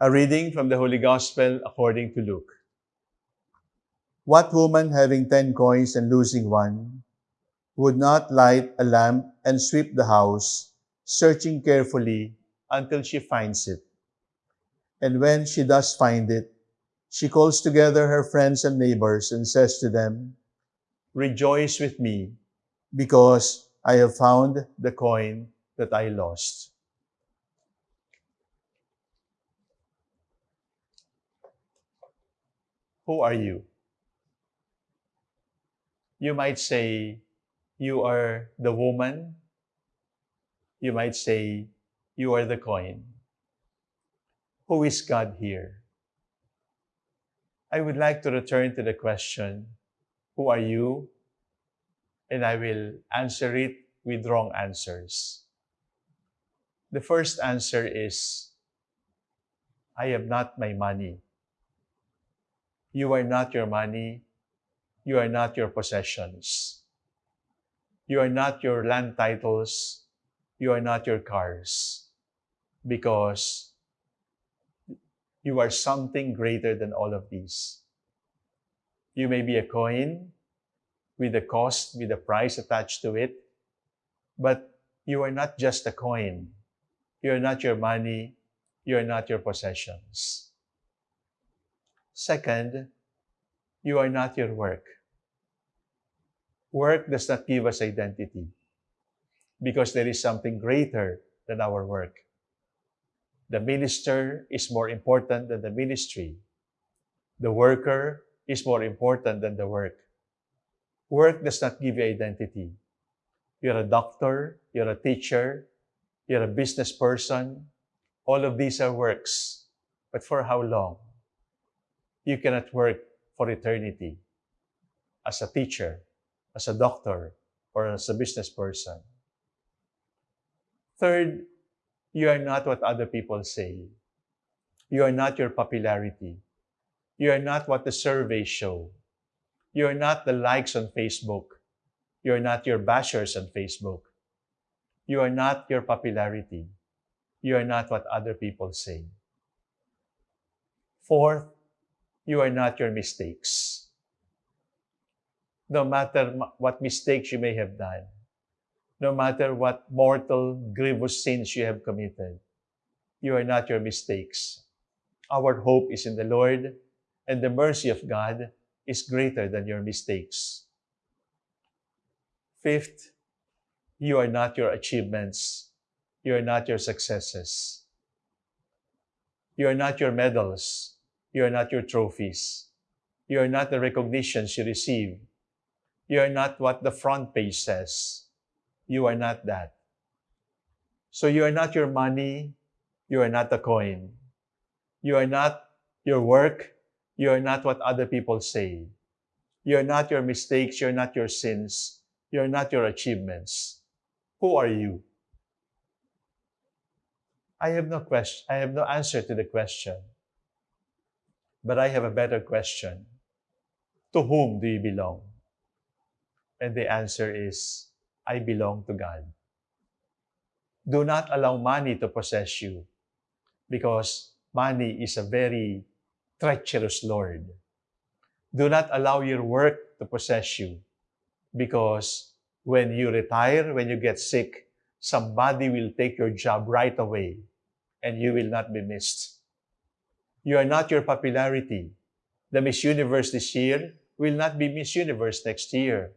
A reading from the Holy Gospel according to Luke. What woman having ten coins and losing one would not light a lamp and sweep the house, searching carefully until she finds it? And when she does find it, she calls together her friends and neighbors and says to them, Rejoice with me, because I have found the coin that I lost. Who are you? You might say, you are the woman. You might say, you are the coin. Who is God here? I would like to return to the question, who are you? And I will answer it with wrong answers. The first answer is, I am not my money. You are not your money. You are not your possessions. You are not your land titles. You are not your cars. Because you are something greater than all of these. You may be a coin with a cost, with a price attached to it, but you are not just a coin. You are not your money. You are not your possessions. Second, you are not your work. Work does not give us identity because there is something greater than our work. The minister is more important than the ministry. The worker is more important than the work. Work does not give you identity. You're a doctor, you're a teacher, you're a business person. All of these are works. But for how long? You cannot work for eternity as a teacher, as a doctor, or as a business person. Third, you are not what other people say. You are not your popularity. You are not what the surveys show. You are not the likes on Facebook. You are not your bashers on Facebook. You are not your popularity. You are not what other people say. Fourth, you are not your mistakes. No matter what mistakes you may have done, no matter what mortal, grievous sins you have committed, you are not your mistakes. Our hope is in the Lord, and the mercy of God is greater than your mistakes. Fifth, you are not your achievements. You are not your successes. You are not your medals. You are not your trophies. You are not the recognitions you receive. You are not what the front page says. You are not that. So you are not your money. You are not the coin. You are not your work. You are not what other people say. You are not your mistakes. You are not your sins. You are not your achievements. Who are you? I have no question. I have no answer to the question. But I have a better question. To whom do you belong? And the answer is, I belong to God. Do not allow money to possess you because money is a very treacherous Lord. Do not allow your work to possess you because when you retire, when you get sick, somebody will take your job right away and you will not be missed. You are not your popularity. The Miss Universe this year will not be Miss Universe next year.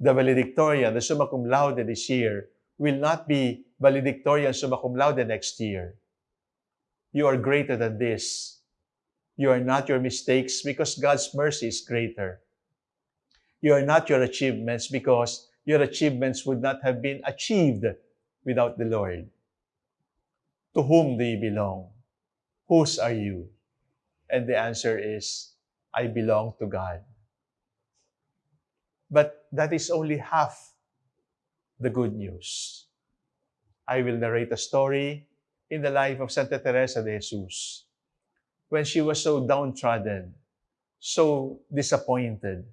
The valedictorian, the summa cum laude this year, will not be valedictorian summa cum laude next year. You are greater than this. You are not your mistakes because God's mercy is greater. You are not your achievements because your achievements would not have been achieved without the Lord. To whom do you belong? Whose are you? And the answer is, I belong to God. But that is only half the good news. I will narrate a story in the life of Santa Teresa de Jesus when she was so downtrodden, so disappointed,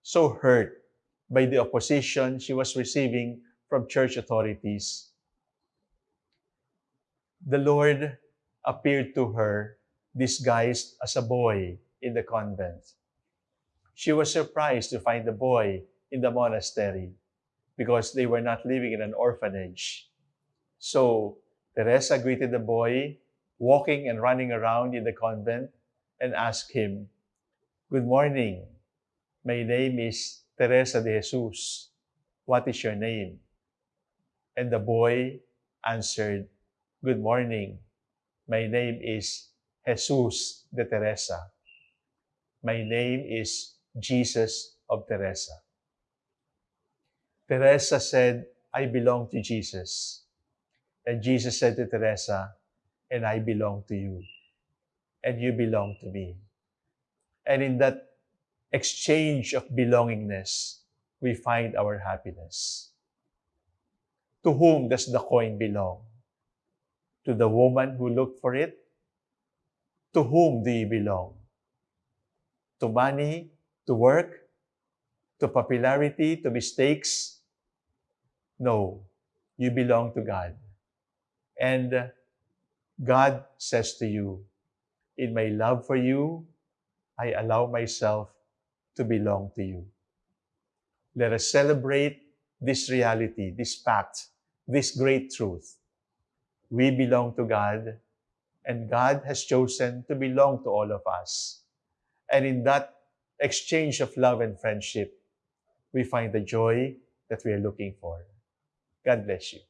so hurt by the opposition she was receiving from church authorities. The Lord appeared to her disguised as a boy in the convent. She was surprised to find the boy in the monastery because they were not living in an orphanage. So Teresa greeted the boy, walking and running around in the convent, and asked him, Good morning. My name is Teresa de Jesus. What is your name? And the boy answered, Good morning. My name is Jesus de Teresa. My name is Jesus of Teresa. Teresa said, I belong to Jesus. And Jesus said to Teresa, and I belong to you. And you belong to me. And in that exchange of belongingness, we find our happiness. To whom does the coin belong? To the woman who looked for it? To whom do you belong? To money, to work, to popularity, to mistakes? No, you belong to God. And God says to you, In my love for you, I allow myself to belong to you. Let us celebrate this reality, this fact, this great truth. We belong to God, and God has chosen to belong to all of us. And in that exchange of love and friendship, we find the joy that we are looking for. God bless you.